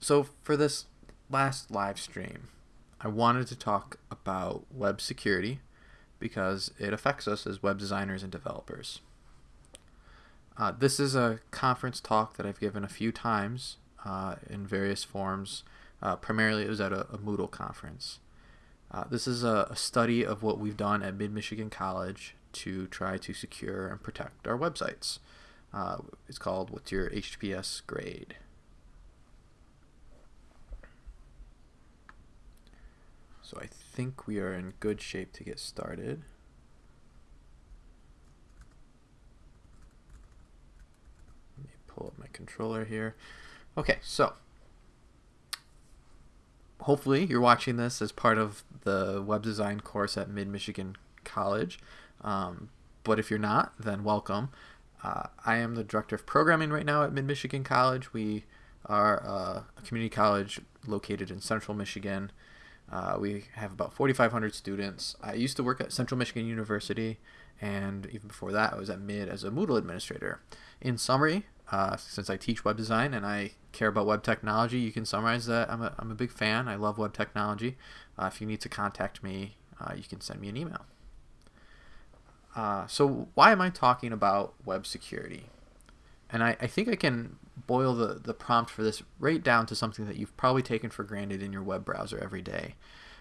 So for this last live stream, I wanted to talk about web security because it affects us as web designers and developers. Uh, this is a conference talk that I've given a few times uh, in various forms. Uh, primarily, it was at a, a Moodle conference. Uh, this is a, a, study of what we've done at Mid Michigan College to try to secure and protect our websites. Uh, it's called What's Your HTTPS Grade? So I think we are in good shape to get started. Let me pull up my controller here. Okay, so hopefully you're watching this as part of the web design course at Mid-Michigan College. Um, but if you're not, then welcome. Uh, I am the director of programming right now at Mid-Michigan College. We are uh, a community college located in central Michigan. Uh, we have about 4,500 students. I used to work at Central Michigan University, and even before that, I was at Mid as a Moodle administrator. In summary, uh, since I teach web design and I care about web technology, you can summarize that I'm a, I'm a big fan. I love web technology. Uh, if you need to contact me, uh, you can send me an email. Uh, so why am I talking about web security? And I, I think I can boil the, the prompt for this right down to something that you've probably taken for granted in your web browser every day.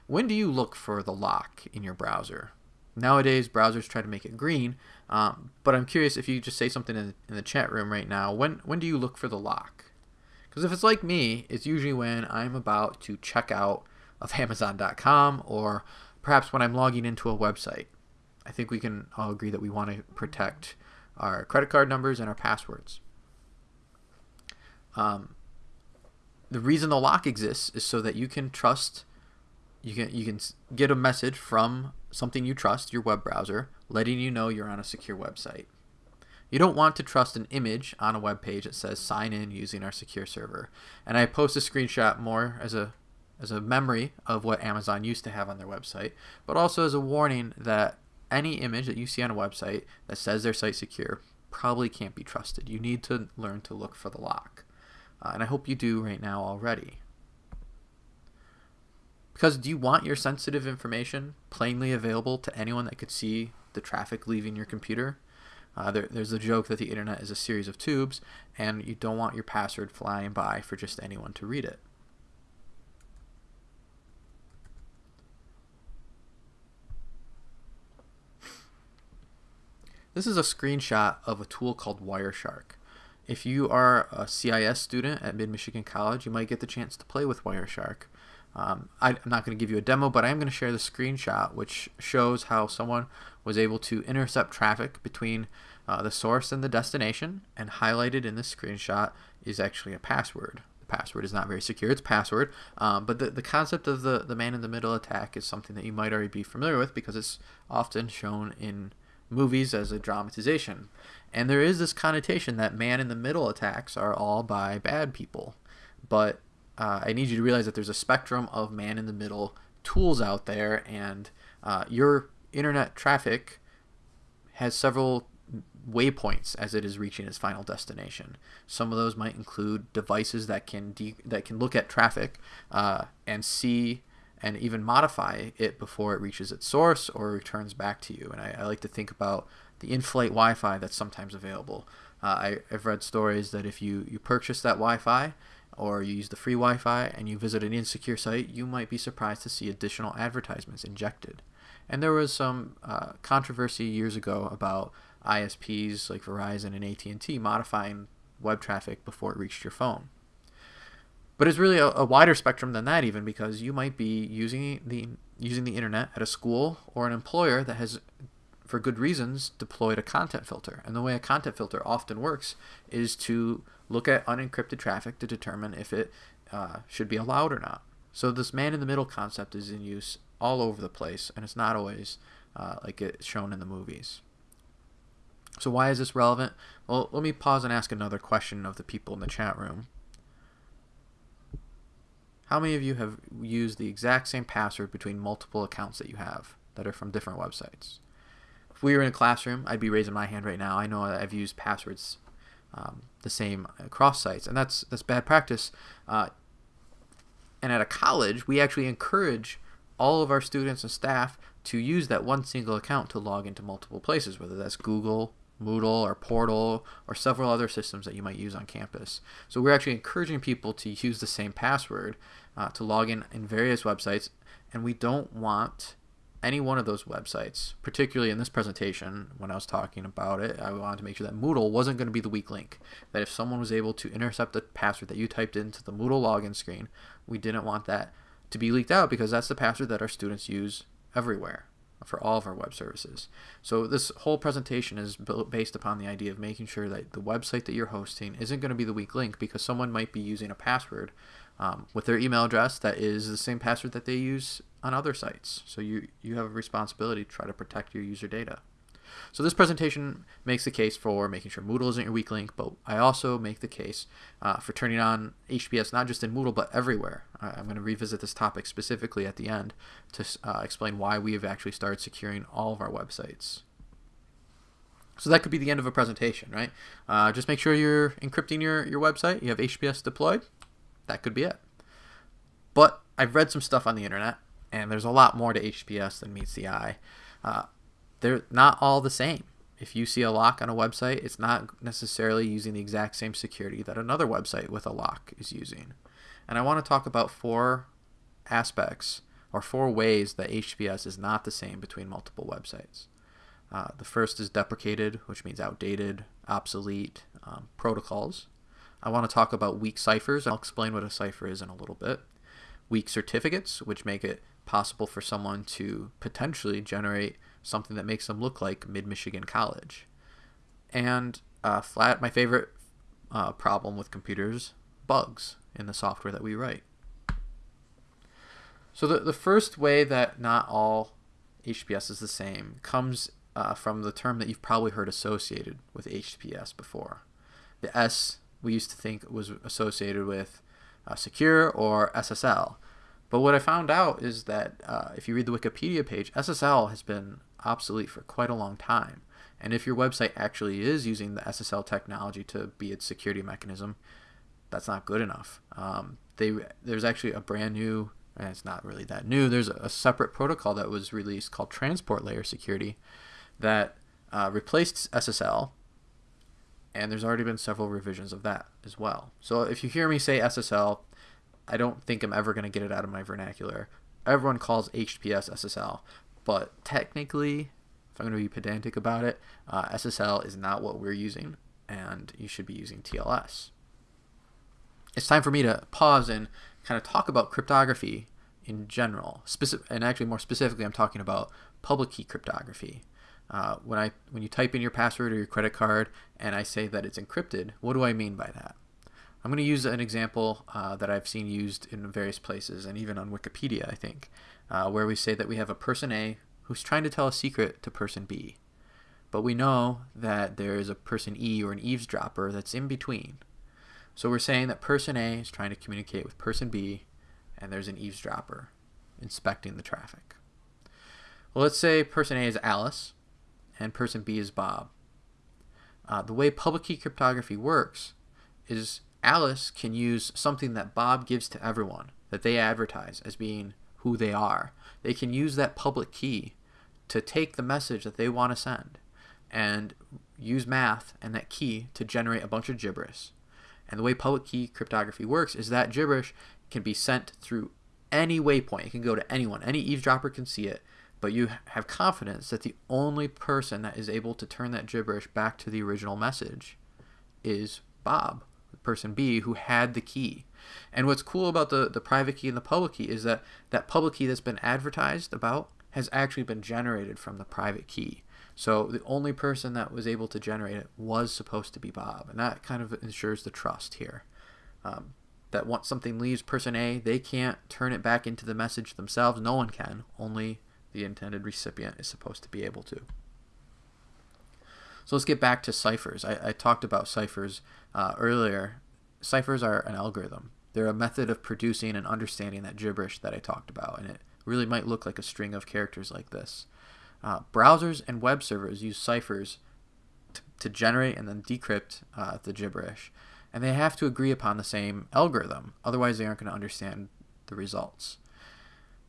When do you look for the lock in your browser? Nowadays, browsers try to make it green, um, but I'm curious if you just say something in, in the chat room right now. When when do you look for the lock? Because if it's like me, it's usually when I'm about to check out of Amazon.com or perhaps when I'm logging into a website. I think we can all agree that we want to protect our credit card numbers and our passwords. Um, the reason the lock exists is so that you can trust you can you can get a message from something you trust your web browser letting you know you're on a secure website. You don't want to trust an image on a web page that says sign in using our secure server. And i post a screenshot more as a as a memory of what amazon used to have on their website but also as a warning that any image that you see on a website that says their site secure probably can't be trusted. You need to learn to look for the lock uh, and I hope you do right now already. Because do you want your sensitive information plainly available to anyone that could see the traffic leaving your computer? Uh, there, there's a joke that the internet is a series of tubes, and you don't want your password flying by for just anyone to read it. This is a screenshot of a tool called Wireshark. If you are a CIS student at Mid-Michigan College, you might get the chance to play with Wireshark. Um, I, am not going to give you a demo, but I am going to share the screenshot, which shows how someone was able to intercept traffic between uh, the source and the destination, and highlighted in this screenshot is actually a password. The password is not very secure, it's password, um, but the, the concept of the, the man-in-the-middle attack is something that you might already be familiar with because it's often shown in movies as a dramatization. And there is this connotation that man in the middle attacks are all by bad people. But uh, I need you to realize that there's a spectrum of man in the middle tools out there, and uh, your internet traffic has several waypoints as it is reaching its final destination. Some of those might include devices that can that can look at traffic uh, and see and even modify it before it reaches its source or returns back to you. And I, I like to think about the in-flight Wi-Fi that's sometimes available. Uh, I, have read stories that if you, you purchase that Wi-Fi or you use the free Wi-Fi and you visit an insecure site, you might be surprised to see additional advertisements injected. And there was some uh, controversy years ago about ISPs like Verizon and AT&T modifying web traffic before it reached your phone. But it's really a, a, wider spectrum than that even because you might be using the using the internet at a school or an employer that has for good reasons deployed a content filter. And the way a content filter often works is to look at unencrypted traffic to determine if it uh, should be allowed or not. So this man in the middle concept is in use all over the place and it's not always uh, like it's shown in the movies. So why is this relevant? Well, let me pause and ask another question of the people in the chat room. How many of you have used the exact same password between multiple accounts that you have that are from different websites? If we were in a classroom, I'd be raising my hand right now. I know I've used passwords um, the same across sites, and that's that's bad practice. Uh, And at a college, we actually encourage all of our students and staff to use that one single account to log into multiple places, whether that's Google, Moodle, or Portal, or several other systems that you might use on campus. So we're actually encouraging people to use the same password uh, to log in in various websites, and we don't want any one of those websites, particularly in this presentation, when I was talking about it, I wanted to make sure that Moodle wasn't going to be the weak link. That if someone was able to intercept the password that you typed into the Moodle login screen, we didn't want that to be leaked out because that's the password that our students use everywhere for all of our web services. So this whole presentation is built based upon the idea of making sure that the website that you're hosting isn't going to be the weak link because someone might be using a password um, with their email address that is the same password that they use on other sites. So you, you have a responsibility to try to protect your user data. So this presentation makes the case for making sure Moodle isn't your weak link, but I also make the case uh, for turning on HTTPS not just in Moodle, but everywhere. I'm going to revisit this topic specifically at the end to uh, explain why we have actually started securing all of our websites. So that could be the end of a presentation, right? Uh, just make sure you're encrypting your, your website. You have HTTPS deployed. That could be it. But I've read some stuff on the internet, and there's a lot more to HTTPS than meets the eye. Uh, they're not all the same. If you see a lock on a website, it's not necessarily using the exact same security that another website with a lock is using. And I want to talk about four aspects or four ways that HTTPS is not the same between multiple websites. Uh, the first is deprecated, which means outdated, obsolete um, protocols. I want to talk about weak ciphers. I'll explain what a cipher is in a little bit. Weak certificates, which make it possible for someone to potentially generate something that makes them look like Mid Michigan College. And uh, flat, my favorite uh, problem with computers, bugs in the software that we write. So the, the first way that not all HTTPS is the same comes uh, from the term that you've probably heard associated with HTTPS before. The S we used to think was associated with uh, secure or SSL. But what I found out is that uh, if you read the Wikipedia page, SSL has been obsolete for quite a long time. And if your website actually is using the SSL technology to be its security mechanism, that's not good enough. Um, they there's actually a brand new, and it's not really that new. There's a separate protocol that was released called Transport Layer Security that uh, replaced SSL, and there's already been several revisions of that as well. So if you hear me say SSL, I don't think I'm ever going to get it out of my vernacular. Everyone calls HTTPS SSL, but technically, if I'm going to be pedantic about it, uh, SSL is not what we're using, and you should be using TLS. It's time for me to pause and kind of talk about cryptography in general. Specific, and actually, more specifically, I'm talking about public key cryptography. Uh, when I when you type in your password or your credit card and I say that it's encrypted, what do I mean by that? I'm going to use an example uh, that I've seen used in various places and even on Wikipedia, I think uh, where we say that we have a person A who's trying to tell a secret to person B. But we know that there is a person E or an eavesdropper that's in between. So we're saying that person A is trying to communicate with person B, and there's an eavesdropper inspecting the traffic. Well, let's say person A is Alice, and person B is Bob. Uh, the way public key cryptography works is Alice can use something that Bob gives to everyone, that they advertise as being who they are. They can use that public key to take the message that they want to send and use math and that key to generate a bunch of gibberish. And the way public key cryptography works is that gibberish can be sent through any waypoint. It can go to anyone. Any eavesdropper can see it, but you have confidence that the only person that is able to turn that gibberish back to the original message is Bob, person B, who had the key. And what's cool about the, the private key and the public key is that that public key that's been advertised about has actually been generated from the private key. So the only person that was able to generate it was supposed to be Bob. And that kind of ensures the trust here. Um, that once something leaves person A, they can't turn it back into the message themselves. No one can. Only the intended recipient is supposed to be able to. So let's get back to ciphers. I, I talked about ciphers uh, earlier ciphers are an algorithm. They're a method of producing and understanding that gibberish that I talked about, and it really might look like a string of characters like this. Uh, browsers and web servers use ciphers to generate and then decrypt uh, the gibberish, and they have to agree upon the same algorithm. Otherwise, they aren't going to understand the results.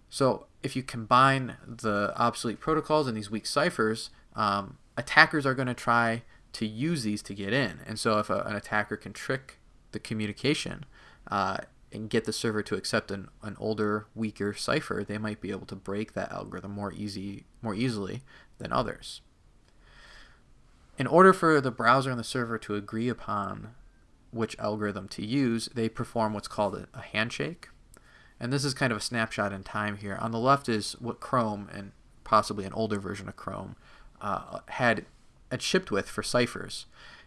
So if you combine the obsolete protocols and these weak ciphers, um, attackers are going to try to use these to get in. And so if a, an attacker can trick the communication uh, and get the server to accept an, an older, weaker cipher, they might be able to break that algorithm more easy, more easily than others. In order for the browser and the server to agree upon which algorithm to use, they perform what's called a, handshake. And this is kind of a snapshot in time here. On the left is what Chrome and possibly an older version of Chrome uh, had, had shipped with for ciphers.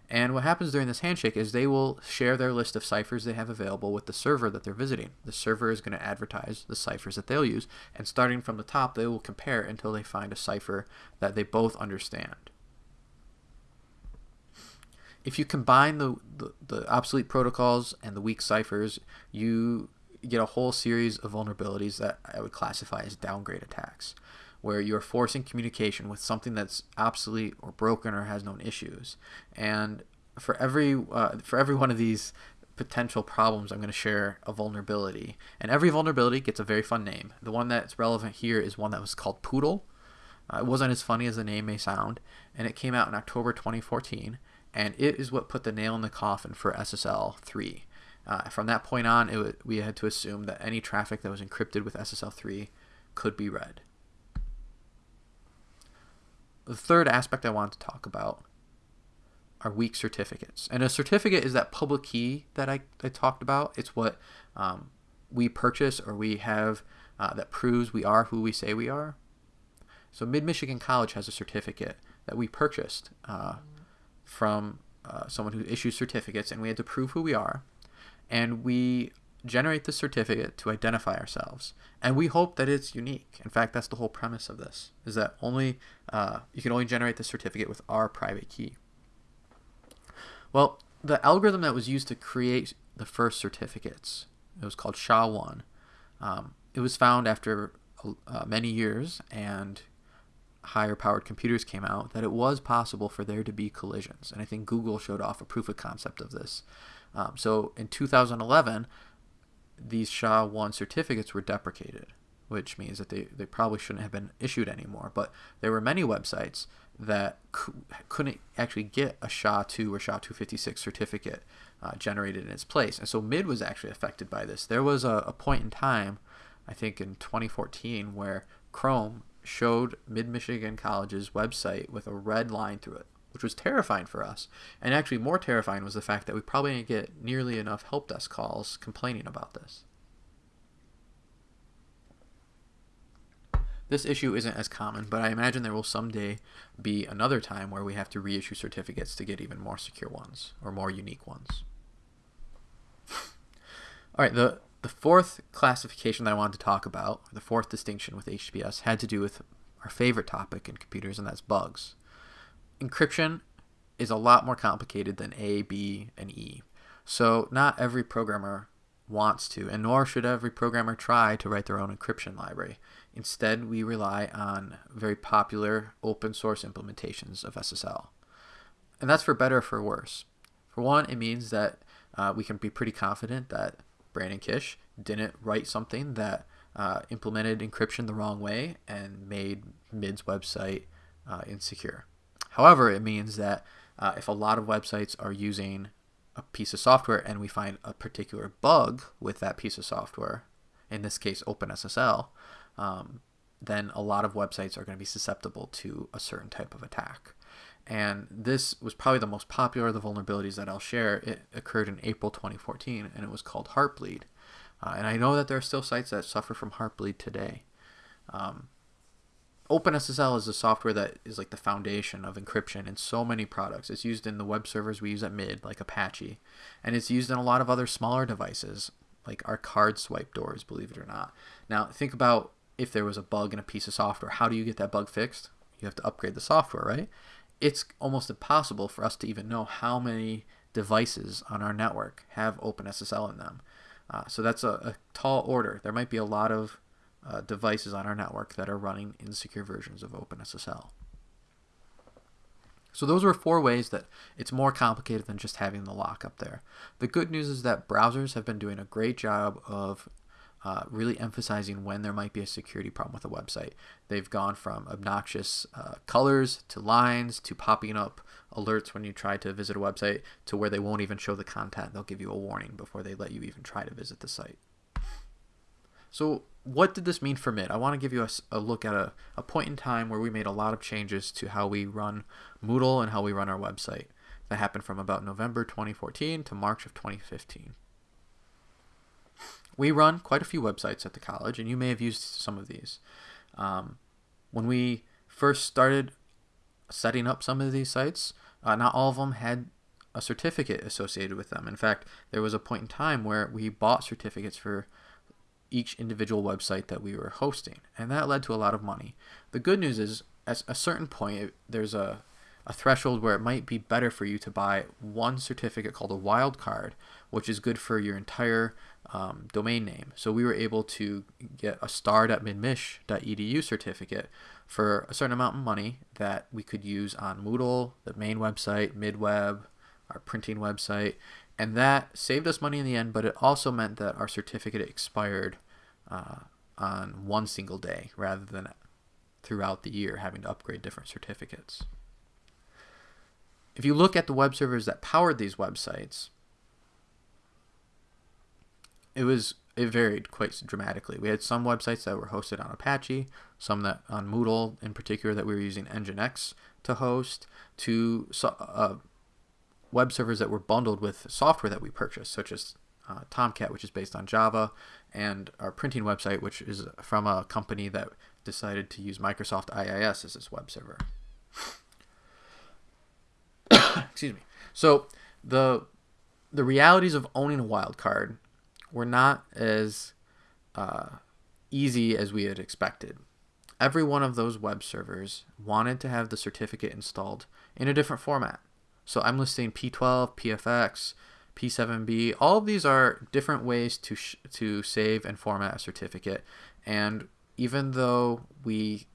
And what happens during this handshake is they will share their list of ciphers they have available with the server that they're visiting. The server is going to advertise the ciphers that they'll use, and starting from the top, they will compare until they find a cipher that they both understand. If you combine the, the, the obsolete protocols and the weak ciphers, you get a whole series of vulnerabilities that I would classify as downgrade attacks, where you're forcing communication with something that's obsolete or broken or has known issues. And for every uh, for every one of these potential problems, I'm going to share a vulnerability, and every vulnerability gets a very fun name. The one that's relevant here is one that was called Poodle. Uh, it wasn't as funny as the name may sound, and it came out in October 2014, and it is what put the nail in the coffin for SSL 3. Uh, from that point on, it, we had to assume that any traffic that was encrypted with SSL3 could be read. The third aspect I want to talk about are weak certificates. And a certificate is that public key that I, I talked about. It's what um, we purchase or we have uh, that proves we are who we say we are. So Mid Michigan College has a certificate that we purchased uh, from uh, someone who issues certificates, and we had to prove who we are and we generate the certificate to identify ourselves. And we hope that it's unique. In fact that's the whole premise of this is that only uh, you can only generate the certificate with our private key. Well the algorithm that was used to create the first certificates it was called sha-1 um, it was found after uh, many years and higher powered computers came out that it was possible for there to be collisions. And i think google showed off a proof of concept of this. Um, so in 2011, these SHA-1 certificates were deprecated, which means that they, they probably shouldn't have been issued anymore. But there were many websites that couldn't actually get a SHA-2 or SHA-256 certificate uh, generated in its place. And so MID was actually affected by this. There was a, a point in time, I think in 2014, where Chrome showed Mid-Michigan College's website with a red line through it which was terrifying for us. And actually, more terrifying was the fact that we probably didn't get nearly enough help desk calls complaining about this. This issue isn't as common, but I imagine there will someday be another time where we have to reissue certificates to get even more secure ones or more unique ones. All right, the, the fourth classification that I wanted to talk about, the fourth distinction with HTTPS, had to do with our favorite topic in computers, and that's bugs encryption is a lot more complicated than A, B, and E. So not every programmer wants to, and nor should every programmer try to write their own encryption library. Instead, we rely on very popular open source implementations of SSL. And that's for better or for worse. For one, it means that uh, we can be pretty confident that Brandon Kish didn't write something that uh, implemented encryption the wrong way and made MID's website uh, insecure. However, it means that uh, if a lot of websites are using a piece of software and we find a particular bug with that piece of software, in this case OpenSSL, um, then a lot of websites are going to be susceptible to a certain type of attack. And this was probably the most popular of the vulnerabilities that I'll share. It occurred in April 2014 and it was called Heartbleed. Uh, and I know that there are still sites that suffer from Heartbleed today. Um, OpenSSL is a software that is like the foundation of encryption in so many products. It's used in the web servers we use at MID, like Apache, and it's used in a lot of other smaller devices, like our card swipe doors, believe it or not. Now, think about if there was a bug in a piece of software. How do you get that bug fixed? You have to upgrade the software, right? It's almost impossible for us to even know how many devices on our network have OpenSSL in them. Uh, so that's a, a tall order. There might be a lot of uh, devices on our network that are running insecure versions of OpenSSL. So those were four ways that it's more complicated than just having the lock up there. The good news is that browsers have been doing a great job of uh, really emphasizing when there might be a security problem with a website. They've gone from obnoxious uh, colors to lines to popping up alerts when you try to visit a website to where they won't even show the content. They'll give you a warning before they let you even try to visit the site. So, what did this mean for MID? I want to give you a, a look at a, a point in time where we made a lot of changes to how we run Moodle and how we run our website. That happened from about November 2014 to March of 2015. We run quite a few websites at the college, and you may have used some of these. Um, when we first started setting up some of these sites, uh, not all of them had a certificate associated with them. In fact, there was a point in time where we bought certificates for each individual website that we were hosting, and that led to a lot of money. The good news is, at a certain point, there's a a threshold where it might be better for you to buy one certificate called a wildcard, which is good for your entire um, domain name. So we were able to get a start.midmich.edu certificate for a certain amount of money that we could use on Moodle, the main website, MidWeb, our printing website, and that saved us money in the end, but it also meant that our certificate expired uh, on one single day rather than throughout the year having to upgrade different certificates. If you look at the web servers that powered these websites, it was it varied quite dramatically. We had some websites that were hosted on Apache, some that on Moodle in particular that we were using Nginx to host, to uh, web servers that were bundled with software that we purchased, such as uh, Tomcat, which is based on Java, and our printing website, which is from a company that decided to use Microsoft IIS as its web server. Excuse me. So the the realities of owning a wildcard were not as uh, easy as we had expected. Every one of those web servers wanted to have the certificate installed in a different format. So I'm listing P12, PFX, P7B. All of these are different ways to to save and format a certificate. And even though we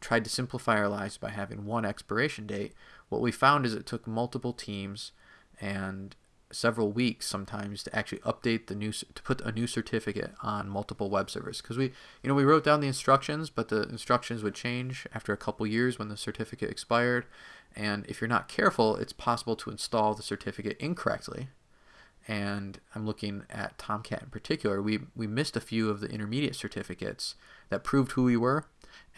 tried to simplify our lives by having one expiration date, what we found is it took multiple teams and several weeks sometimes to actually update the new to put a new certificate on multiple web servers. Because we you know we wrote down the instructions but the instructions would change after a couple years when the certificate expired. And if you're not careful it's possible to install the certificate incorrectly. And I'm looking at Tomcat in particular. We we missed a few of the intermediate certificates that proved who we were.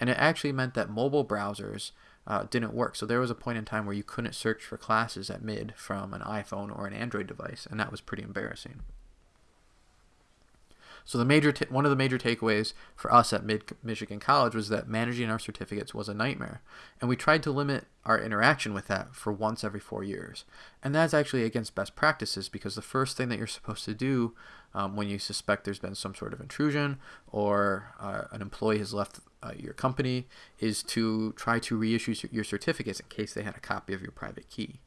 And it actually meant that mobile browsers uh, didn't work. So there was a point in time where you couldn't search for classes at mid from an iPhone or an Android device, and that was pretty embarrassing. So the major one of the major takeaways for us at Mid Michigan College was that managing our certificates was a nightmare, and we tried to limit our interaction with that for once every four years. And that's actually against best practices because the first thing that you're supposed to do um, when you suspect there's been some sort of intrusion or uh, an employee has left uh, your company is to try to reissue your certificates in case they had a copy of your private key.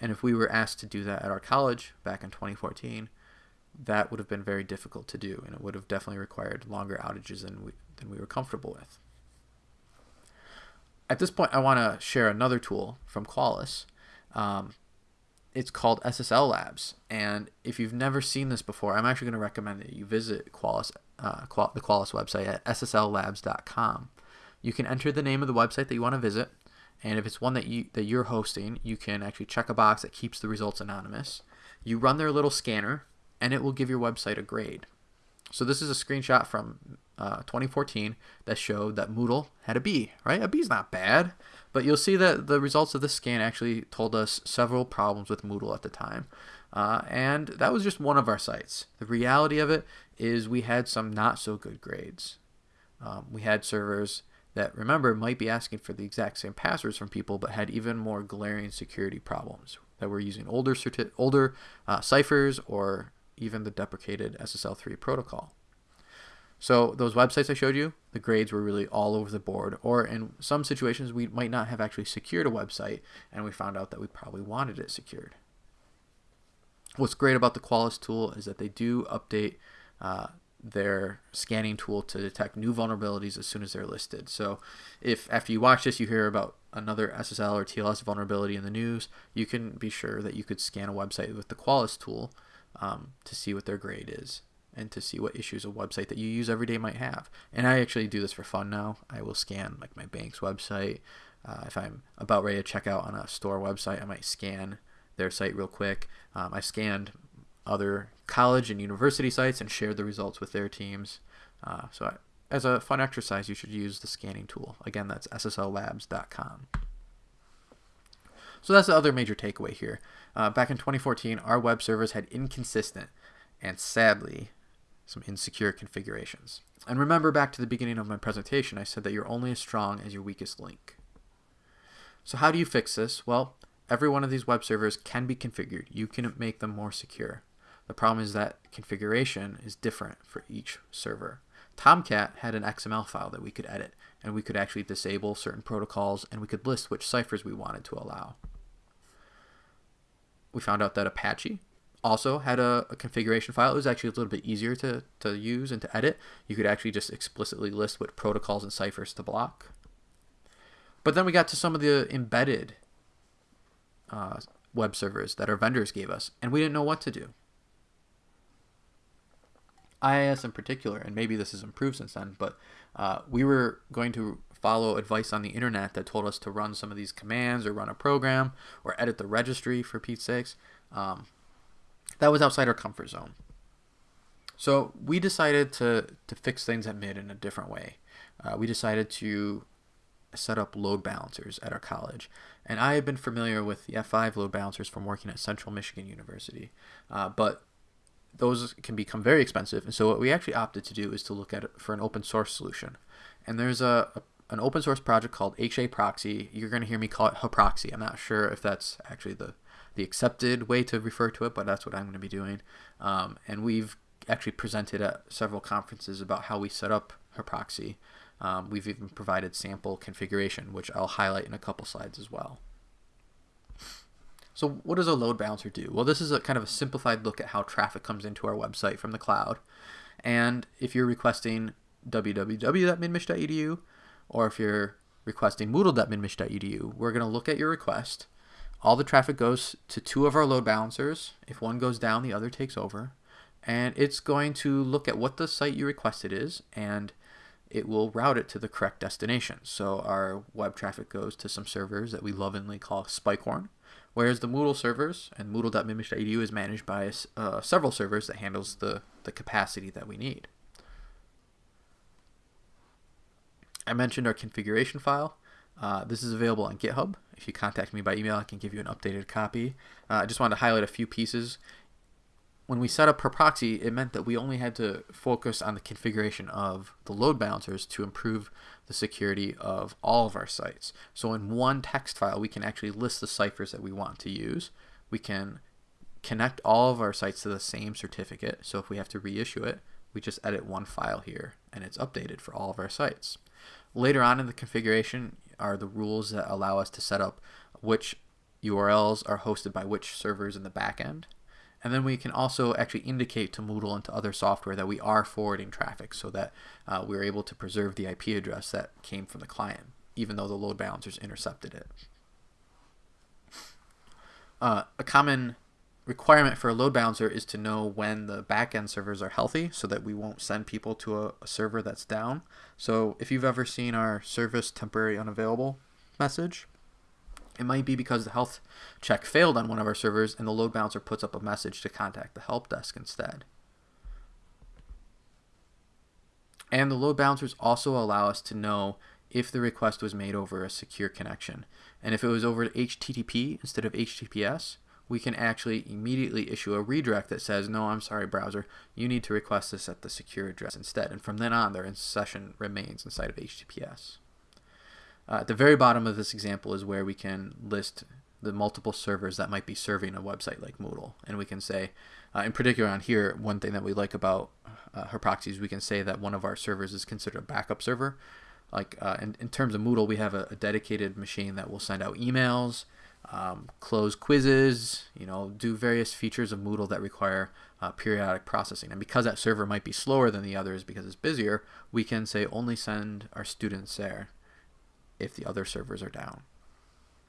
And if we were asked to do that at our college back in 2014, that would have been very difficult to do, and it would have definitely required longer outages than we, than we were comfortable with. At this point, I want to share another tool from Qualys. Um, it's called SSL Labs, and if you've never seen this before, I'm actually going to recommend that you visit Qualys, uh, the Qualys website at ssllabs.com. You can enter the name of the website that you want to visit, and if it's one that you that you're hosting, you can actually check a box that keeps the results anonymous. You run their little scanner, and it will give your website a grade. So this is a screenshot from uh, 2014 that showed that Moodle had a B, right? A B is not bad, but you'll see that the results of this scan actually told us several problems with Moodle at the time. Uh, and that was just one of our sites. The reality of it is we had some not so good grades. Um, we had servers that, remember, might be asking for the exact same passwords from people, but had even more glaring security problems that were using older older uh, ciphers or even the deprecated SSL3 protocol. So those websites I showed you, the grades were really all over the board. Or in some situations, we might not have actually secured a website, and we found out that we probably wanted it secured. What's great about the Qualys tool is that they do update uh, their scanning tool to detect new vulnerabilities as soon as they're listed. So if after you watch this you hear about another SSL or TLS vulnerability in the news, you can be sure that you could scan a website with the Qualys tool um, to see what their grade is. and to see what issues a website that you use every day might have. And I actually do this for fun now. I will scan like my bank's website. Uh, if I'm about ready to check out on a store website, I might scan their site real quick. Um, I scanned other college and university sites and shared the results with their teams. Uh, so I, as a fun exercise, you should use the scanning tool. Again, that's ssllabs.com. So that's the other major takeaway here. Uh, back in 2014, our web servers had inconsistent and sadly some insecure configurations. And remember back to the beginning of my presentation, I said that you're only as strong as your weakest link. So how do you fix this? Well, every one of these web servers can be configured. You can make them more secure. The problem is that configuration is different for each server. Tomcat had an XML file that we could edit, and we could actually disable certain protocols, and we could list which ciphers we wanted to allow. We found out that Apache also had a, a, configuration file. It was actually a little bit easier to, to use and to edit. You could actually just explicitly list what protocols and ciphers to block. But then we got to some of the embedded uh, web servers that our vendors gave us, and we didn't know what to do. IIS in particular, and maybe this has improved since then, but uh, we were going to follow advice on the internet that told us to run some of these commands or run a program or edit the registry for Pete's sakes. Um, that was outside our comfort zone. So we decided to, to fix things at MID in a different way. Uh, we decided to set up load balancers at our college. And I had been familiar with the F5 load balancers from working at Central Michigan University. Uh, but those can become very expensive. And so what we actually opted to do is to look at for an open source solution. And there's a, a an open source project called HA Proxy. You're going to hear me call it Haproxy. I'm not sure if that's actually the the accepted way to refer to it, but that's what I'm going to be doing. Um, and we've actually presented at several conferences about how we set up Haproxy. Um, we've even provided sample configuration, which I'll highlight in a couple slides as well. So what does a load balancer do? Well, this is a kind of a simplified look at how traffic comes into our website from the cloud. And if you're requesting www.midmich.edu or if you're requesting moodle.midmich.edu, we're going to look at your request all the traffic goes to two of our load balancers. If one goes down, the other takes over. And it's going to look at what the site you requested is, and it will route it to the correct destination. So our web traffic goes to some servers that we lovingly call Spikehorn, whereas the Moodle servers and Moodle.midmich.edu is managed by uh, several servers that handles the, the capacity that we need. I mentioned our configuration file. Uh, this is available on GitHub. If you contact me by email, I can give you an updated copy. Uh, I just wanted to highlight a few pieces. When we set up Haproxy, it meant that we only had to focus on the configuration of the load balancers to improve the security of all of our sites. So in one text file, we can actually list the ciphers that we want to use. We can connect all of our sites to the same certificate. So if we have to reissue it, we just edit one file here and it's updated for all of our sites. Later on in the configuration, are the rules that allow us to set up which URLs are hosted by which servers in the backend. And then we can also actually indicate to Moodle and to other software that we are forwarding traffic so that uh, we're able to preserve the IP address that came from the client, even though the load balancers intercepted it. Uh, a common requirement for a load balancer is to know when the backend servers are healthy so that we won't send people to a, a, server that's down. So if you've ever seen our service temporary unavailable message, it might be because the health check failed on one of our servers and the load balancer puts up a message to contact the help desk instead. And the load balancers also allow us to know if the request was made over a secure connection. And if it was over HTTP instead of HTTPS, we can actually immediately issue a redirect that says, no, I'm sorry, browser, you need to request this at the secure address instead. And from then on, their session remains inside of HTTPS. Uh, at the very bottom of this example is where we can list the multiple servers that might be serving a website like Moodle. And we can say, uh, in particular on here, one thing that we like about uh, Haproxy is we can say that one of our servers is considered a backup server. Like uh, in, in terms of Moodle, we have a, a dedicated machine that will send out emails, um, close quizzes, you know, do various features of Moodle that require uh, periodic processing. And because that server might be slower than the others because it's busier, we can say only send our students there if the other servers are down.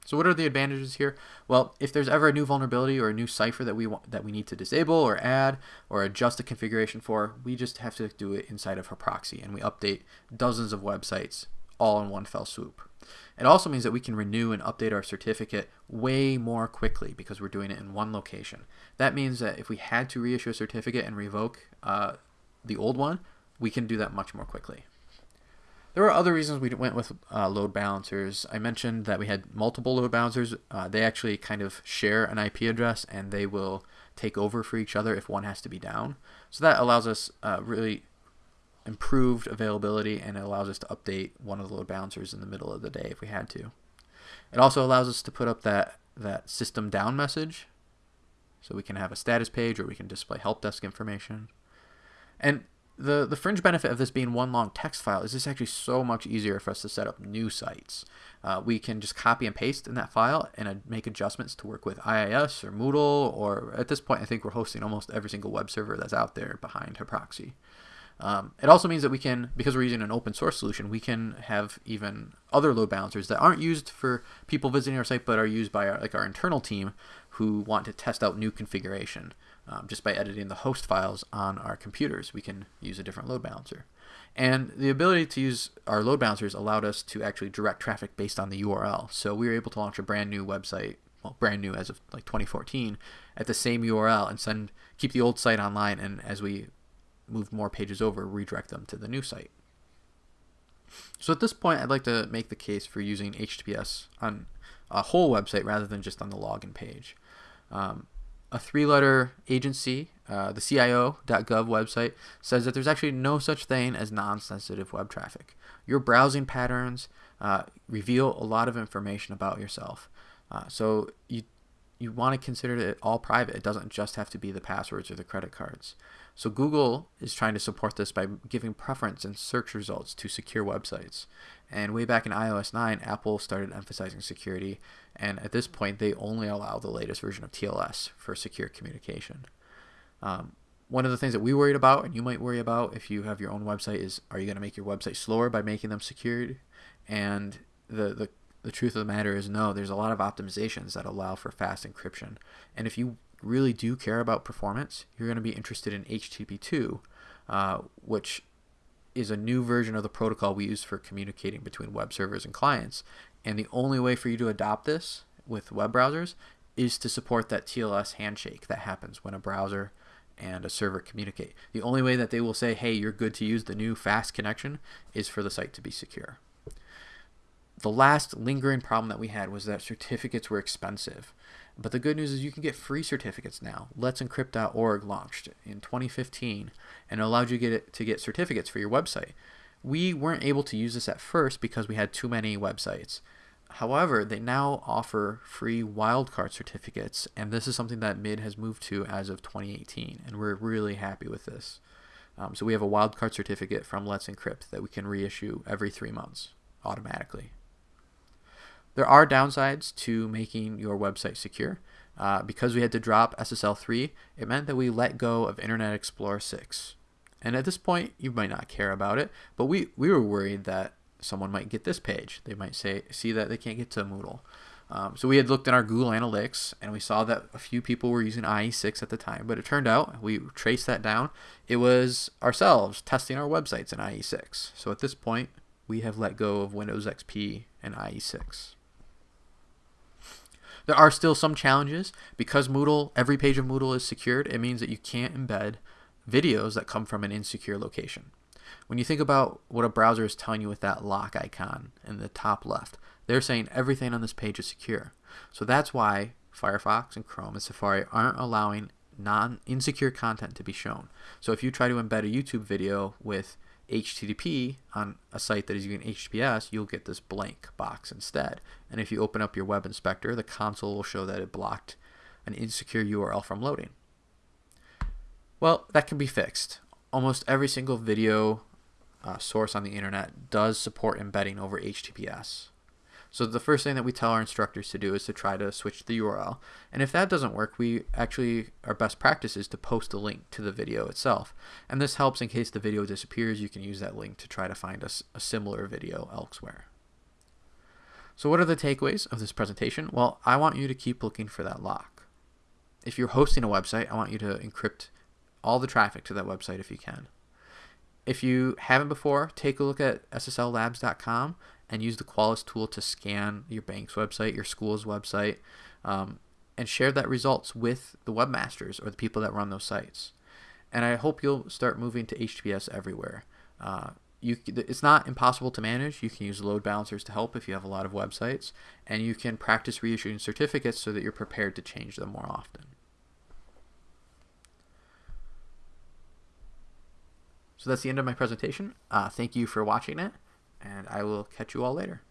So what are the advantages here? Well, if there's ever a new vulnerability or a new cipher that we want that we need to disable or add or adjust the configuration for, we just have to do it inside of proxy, and we update dozens of websites all in one fell swoop. It also means that we can renew and update our certificate way more quickly because we're doing it in one location. That means that if we had to reissue a certificate and revoke uh, the old one, we can do that much more quickly. There are other reasons we went with uh, load balancers. I mentioned that we had multiple load balancers. Uh, they actually kind of share an IP address and they will take over for each other if one has to be down. So that allows us uh, really improved availability and it allows us to update one of the load balancers in the middle of the day if we had to. It also allows us to put up that, that system down message so we can have a status page or we can display help desk information. And the, the fringe benefit of this being one long text file is this actually so much easier for us to set up new sites. Uh, we can just copy and paste in that file and uh, make adjustments to work with IIS or Moodle, or at this point, I think we're hosting almost every single web server that's out there behind Haproxy. Um, it also means that we can, because we're using an open source solution, we can have even other load balancers that aren't used for people visiting our site, but are used by our, like our internal team who want to test out new configuration. Um, just by editing the host files on our computers, we can use a different load balancer. And the ability to use our load balancers allowed us to actually direct traffic based on the URL. So we were able to launch a brand new website, well, brand new as of like 2014, at the same URL and send keep the old site online. And as we move more pages over, redirect them to the new site. So at this point, I'd like to make the case for using HTTPS on a whole website rather than just on the login page. Um, a three-letter agency, uh, the CIO.gov website, says that there's actually no such thing as non-sensitive web traffic. Your browsing patterns uh, reveal a lot of information about yourself. Uh, so you you want to consider it all private. It doesn't just have to be the passwords or the credit cards. So Google is trying to support this by giving preference in search results to secure websites. And way back in iOS 9, Apple started emphasizing security, and at this point, they only allow the latest version of TLS for secure communication. Um, one of the things that we worried about, and you might worry about if you have your own website, is are you going to make your website slower by making them secured? And the, the the truth of the matter is no, there's a lot of optimizations that allow for fast encryption. And if you really do care about performance, you're going to be interested in HTTP2, uh, which is a new version of the protocol we use for communicating between web servers and clients. And the only way for you to adopt this with web browsers is to support that TLS handshake that happens when a browser and a server communicate. The only way that they will say, hey, you're good to use the new fast connection is for the site to be secure. The last lingering problem that we had was that certificates were expensive. But the good news is you can get free certificates now. Let's Encrypt.org launched in 2015 and allowed you to get, to get certificates for your website. We weren't able to use this at first because we had too many websites. However, they now offer free wildcard certificates, and this is something that MID has moved to as of 2018, and we're really happy with this. Um, so we have a wildcard certificate from Let's Encrypt that we can reissue every three months automatically. There are downsides to making your website secure. Uh, because we had to drop SSL 3, it meant that we let go of Internet Explorer 6. And at this point, you might not care about it, but we, we were worried that someone might get this page. They might say see that they can't get to Moodle. Um, so we had looked in our Google Analytics and we saw that a few people were using IE6 at the time, but it turned out we traced that down. It was ourselves testing our websites in IE6. So at this point, we have let go of Windows XP and IE6. There are still some challenges because Moodle, every page of Moodle is secured. It means that you can't embed videos that come from an insecure location. When you think about what a browser is telling you with that lock icon in the top left, they're saying everything on this page is secure. So that's why Firefox and Chrome and Safari aren't allowing non insecure content to be shown. So if you try to embed a YouTube video with HTTP on a site that is using HTTPS, you'll get this blank box instead. And if you open up your web inspector, the console will show that it blocked an insecure URL from loading. Well, that can be fixed. Almost every single video uh, source on the internet does support embedding over HTTPS. So the first thing that we tell our instructors to do is to try to switch the URL. And if that doesn't work, we actually, our best practice is to post a link to the video itself. And this helps in case the video disappears, you can use that link to try to find a, a similar video elsewhere. So what are the takeaways of this presentation? Well, I want you to keep looking for that lock. If you're hosting a website, I want you to encrypt all the traffic to that website if you can. If you haven't before, take a look at ssllabs.com and use the Qualys tool to scan your bank's website, your school's website, um, and share that results with the webmasters or the people that run those sites. And I hope you'll start moving to HTTPS everywhere. Uh, you, it's not impossible to manage. You can use load balancers to help if you have a lot of websites, and you can practice reissuing certificates so that you're prepared to change them more often. So that's the end of my presentation. Uh, thank you for watching it, and I will catch you all later.